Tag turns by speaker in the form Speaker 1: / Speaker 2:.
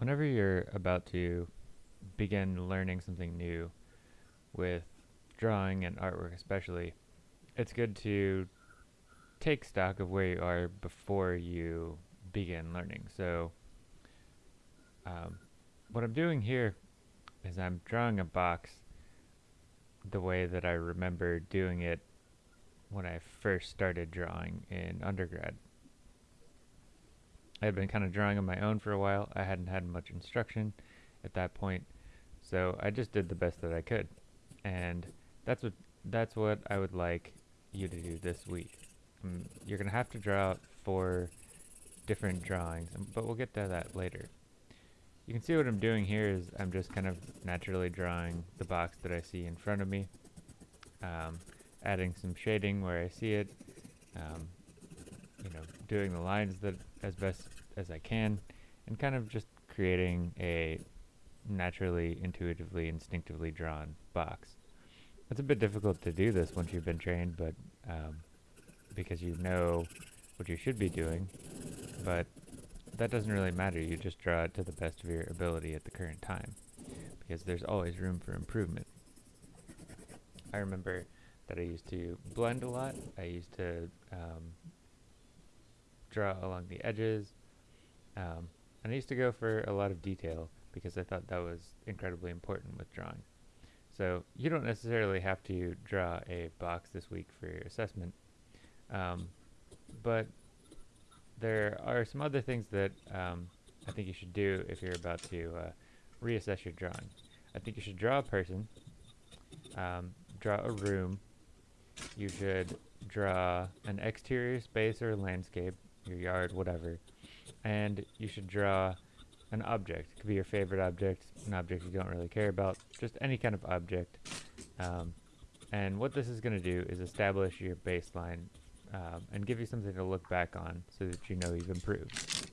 Speaker 1: Whenever you're about to begin learning something new with drawing and artwork especially, it's good to take stock of where you are before you begin learning. So um, what I'm doing here is I'm drawing a box the way that I remember doing it when I first started drawing in undergrad. I had been kind of drawing on my own for a while. I hadn't had much instruction at that point, so I just did the best that I could. And that's what that's what I would like you to do this week. Um, you're going to have to draw four different drawings, um, but we'll get to that later. You can see what I'm doing here is I'm just kind of naturally drawing the box that I see in front of me, um, adding some shading where I see it, um, you know, doing the lines that as best as I can, and kind of just creating a naturally, intuitively, instinctively drawn box. It's a bit difficult to do this once you've been trained, but um, because you know what you should be doing, but that doesn't really matter. You just draw it to the best of your ability at the current time, because there's always room for improvement. I remember that I used to blend a lot. I used to um, draw along the edges. Um, and I used to go for a lot of detail because I thought that was incredibly important with drawing. So you don't necessarily have to draw a box this week for your assessment, um, but there are some other things that um, I think you should do if you're about to uh, reassess your drawing. I think you should draw a person, um, draw a room, you should draw an exterior space or landscape, your yard, whatever. And you should draw an object. It could be your favorite object, an object you don't really care about, just any kind of object. Um, and what this is going to do is establish your baseline um, and give you something to look back on so that you know you've improved.